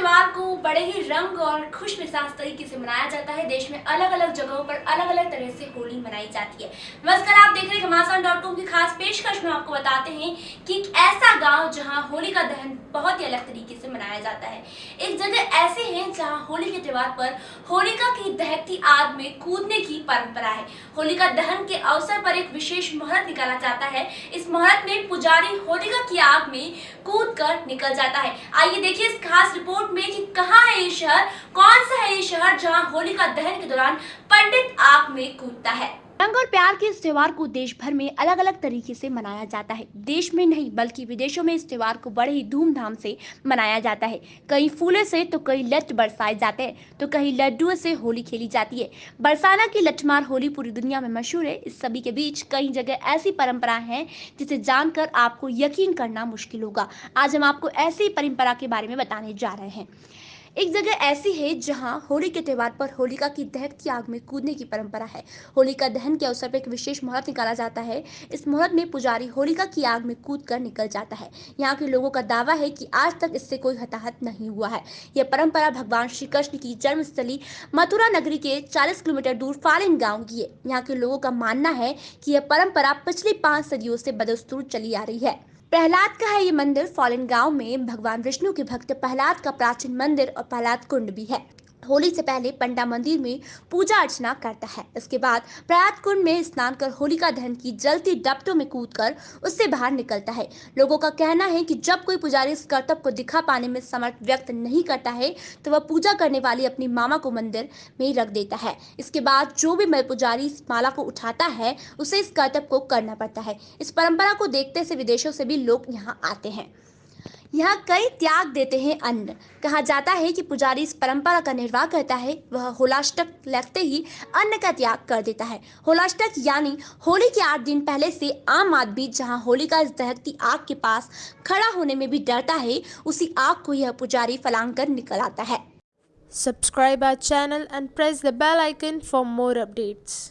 को बड़े ही रंग और खुश मिजाज तरीके से मनाया जाता है। देश में अलग अलग जगहों पर अलग अलग तरह से होली मनाई जाती है। नमस्कार, आप देख रहे हैं घमासान डॉट कॉम की खास पेशकश। में आपको बताते हैं कि एक ऐसा गाँव जहाँ होली का दहन बहुत ही अलग तरीके से मनाया जाता है। एक जगह ऐसे है जहाँ होली के त्योहार पर होलिका की दहती आग में कूदने की परंपरा है। होलिका दहन के अवसर पर एक विशेष मुहूर्त निकाला जाता है। इस मुहूर्त में पुजारी होलिका की आग में कूद कर निकल जाता है। आइए देखिए इस खास रिपोर्ट में कि कहाँ है ये शहर? कौन सा है ये शहर जहाँ होलिका दहन के दौरान पंडित आग में कूदता है? रंग और प्यार के इस त्योहार को देश भर में अलग अलग तरीके से मनाया जाता है। देश में नहीं, बल्कि विदेशों में इस त्योहार को बड़े ही धूमधाम से मनाया जाता है। कई फूलों से तो कई लट बरसाए जाते हैं तो कहीं लड्डुओं से होली खेली जाती है। बरसाना की लठमार होली पूरी दुनिया में मशहूर है। इस सभी के बीच कई जगह ऐसी परंपरा है, जिसे जानकर आपको यकीन करना मुश्किल होगा। आज हम आपको ऐसी परंपरा के बारे में बताने जा रहे हैं। एक जगह ऐसी है जहाँ होली के त्यौहार पर होलिका की दहकती आग में कूदने की परंपरा है। होलिका दहन के अवसर पर एक विशेष मुहूर्त निकाला जाता है। इस मुहूर्त में पुजारी होलिका की आग में कूद कर निकल जाता है। यहाँ के लोगों का दावा है कि आज तक इससे कोई हताहत नहीं हुआ है। यह परंपरा भगवान श्री कृष्ण की जन्मस्थली मथुरा नगरी के चालीस किलोमीटर दूर फालिन गाँव की है। यहाँ के लोगों का मानना है की यह परंपरा पिछली पाँच सदियों से बदस्तूर चली आ रही है। प्रहलाद का है ये मंदिर, फॉलन गाँव में भगवान विष्णु के भक्त प्रहलाद का प्राचीन मंदिर और प्रहलाद कुंड भी है। होली से पहले पंडा मंदिर में पूजा अर्चना करता है। इसके बाद प्रयाग कुंड में स्नान कर होलिका दहन की जलती डपटों में कूदकर उससे बाहर निकलता है। लोगों का कहना है कि जब कोई पुजारी इस कर्तव्य को दिखा पाने में समर्थ व्यक्त नहीं करता है तो वह पूजा करने वाली अपनी मामा को मंदिर में रख देता है। इसके बाद जो भी पुजारी इस माला को उठाता है, उसे इस कर्तव्य को करना पड़ता है। इस परंपरा को देखते से विदेशों से भी लोग यहाँ आते हैं। यहाँ कई त्याग देते हैं अन्न कहा जाता है कि पुजारी इस परंपरा का निर्वाह करता है, वह होलाष्टक लगते ही अन्न का त्याग कर देता है। होलाष्टक यानी होली के आठ दिन पहले से आम आदमी जहाँ होली का इस दहकती आग के पास खड़ा होने में भी डरता है, उसी आग को यह पुजारी फलांग कर निकल आता है। Subscribe our channel and press the bell icon for more updates.